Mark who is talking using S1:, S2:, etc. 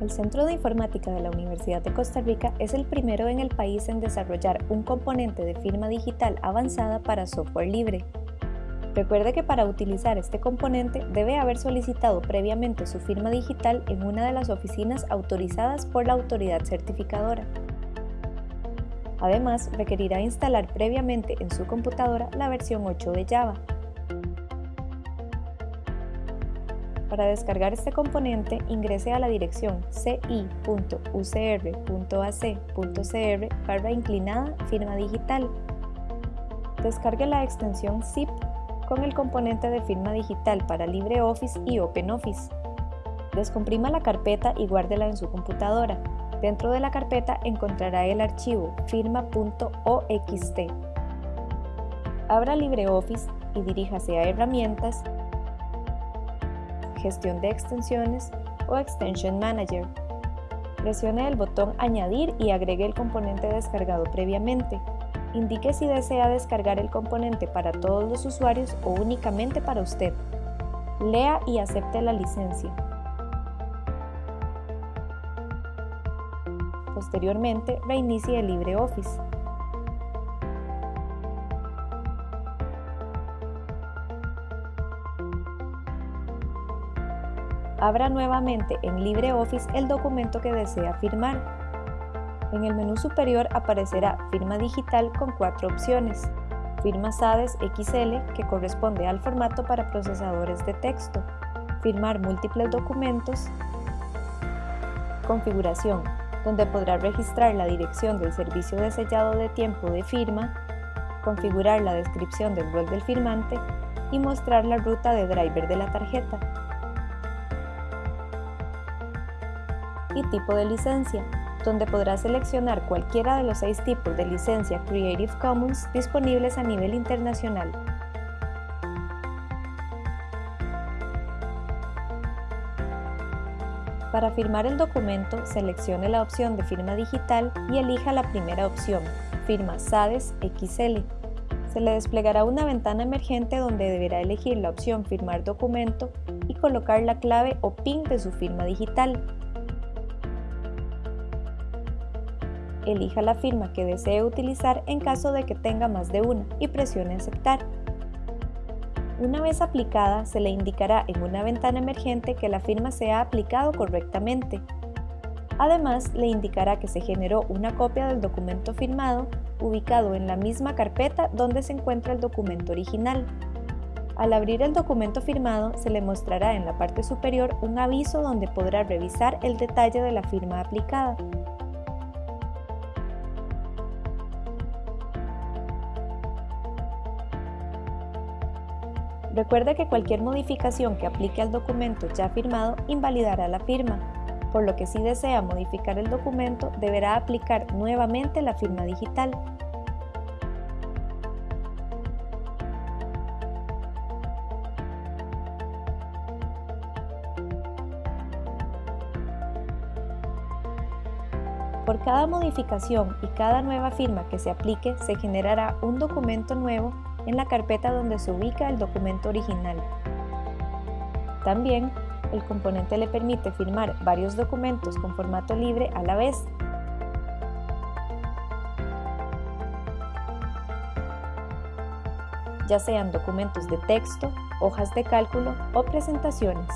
S1: El Centro de Informática de la Universidad de Costa Rica es el primero en el país en desarrollar un componente de firma digital avanzada para software libre. Recuerde que para utilizar este componente debe haber solicitado previamente su firma digital en una de las oficinas autorizadas por la autoridad certificadora. Además, requerirá instalar previamente en su computadora la versión 8 de Java. Para descargar este componente, ingrese a la dirección ci.ucr.ac.cr barra inclinada firma digital. Descargue la extensión zip con el componente de firma digital para LibreOffice y OpenOffice. Descomprima la carpeta y guárdela en su computadora. Dentro de la carpeta encontrará el archivo firma.oxt. Abra LibreOffice y diríjase a Herramientas, Gestión de extensiones o Extension Manager. Presione el botón Añadir y agregue el componente descargado previamente. Indique si desea descargar el componente para todos los usuarios o únicamente para usted. Lea y acepte la licencia. Posteriormente, reinicie LibreOffice. Abra nuevamente en LibreOffice el documento que desea firmar. En el menú superior aparecerá Firma digital con cuatro opciones. Firma SADES XL, que corresponde al formato para procesadores de texto. Firmar múltiples documentos. Configuración, donde podrá registrar la dirección del servicio de sellado de tiempo de firma, configurar la descripción del rol del firmante y mostrar la ruta de driver de la tarjeta. Y tipo de licencia, donde podrá seleccionar cualquiera de los seis tipos de licencia Creative Commons disponibles a nivel internacional. Para firmar el documento, seleccione la opción de firma digital y elija la primera opción, firma SADES XL. Se le desplegará una ventana emergente donde deberá elegir la opción Firmar documento y colocar la clave o PIN de su firma digital. Elija la firma que desee utilizar en caso de que tenga más de una y presione aceptar. Una vez aplicada, se le indicará en una ventana emergente que la firma se ha aplicado correctamente. Además, le indicará que se generó una copia del documento firmado ubicado en la misma carpeta donde se encuentra el documento original. Al abrir el documento firmado, se le mostrará en la parte superior un aviso donde podrá revisar el detalle de la firma aplicada. Recuerde que cualquier modificación que aplique al documento ya firmado invalidará la firma, por lo que si desea modificar el documento deberá aplicar nuevamente la firma digital. Por cada modificación y cada nueva firma que se aplique se generará un documento nuevo en la carpeta donde se ubica el documento original. También, el componente le permite firmar varios documentos con formato libre a la vez. ya sean documentos de texto, hojas de cálculo o presentaciones.